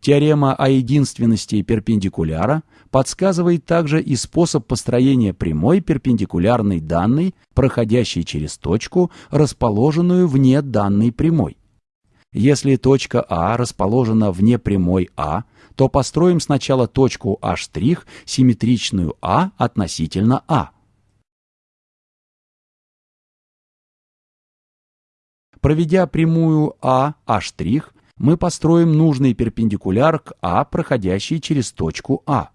Теорема о единственности перпендикуляра подсказывает также и способ построения прямой перпендикулярной данной, проходящей через точку, расположенную вне данной прямой. Если точка А расположена вне прямой А, то построим сначала точку А', симметричную А относительно А. Проведя прямую А, А', мы построим нужный перпендикуляр к А, проходящий через точку А.